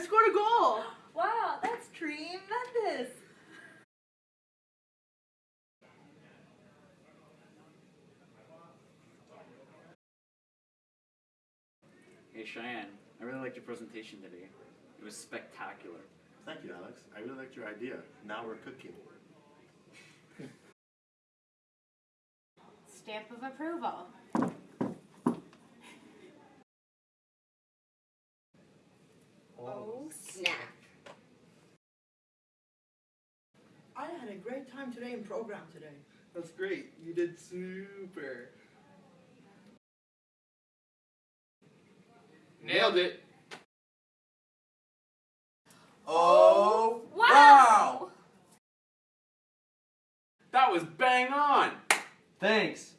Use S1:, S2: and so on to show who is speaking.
S1: I scored a goal.
S2: Wow, that's tremendous.
S3: Hey Cheyenne, I really liked your presentation today. It was spectacular.
S4: Thank you, Alex. I really liked your idea. Now we're cooking.
S5: Stamp of approval.
S2: Oh, snap.
S1: I had a great time today in program today.
S6: That's great. You did super.
S7: Nailed it.
S6: Oh, oh
S5: Wow!
S7: That was bang on.
S6: Thanks.